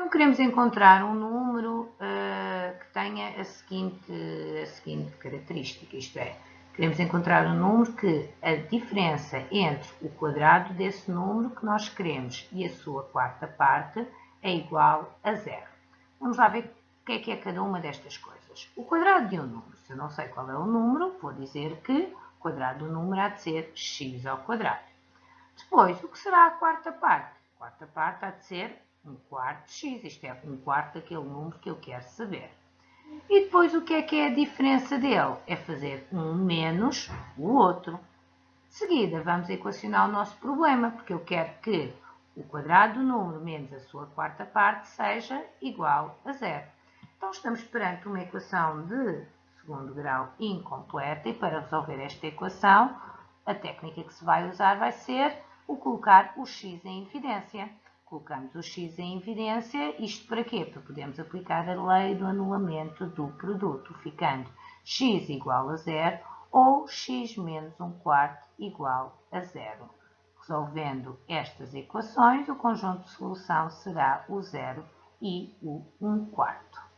Então, queremos encontrar um número uh, que tenha a seguinte, a seguinte característica, isto é, queremos encontrar um número que a diferença entre o quadrado desse número que nós queremos e a sua quarta parte é igual a zero. Vamos lá ver o que é que é cada uma destas coisas. O quadrado de um número, se eu não sei qual é o número, vou dizer que o quadrado do número há de ser x ao quadrado. Depois, o que será a quarta parte? A quarta parte há de ser um quarto de x, isto é, um quarto daquele número que eu quero saber. E depois o que é que é a diferença dele? É fazer um menos o outro. De seguida, vamos equacionar o nosso problema, porque eu quero que o quadrado do número menos a sua quarta parte seja igual a zero. Então, estamos perante uma equação de segundo grau incompleta e para resolver esta equação, a técnica que se vai usar vai ser o colocar o x em evidência. Colocamos o x em evidência, isto para quê? Para podermos aplicar a lei do anulamento do produto, ficando x igual a zero ou x menos um quarto igual a zero. Resolvendo estas equações, o conjunto de solução será o zero e o um quarto.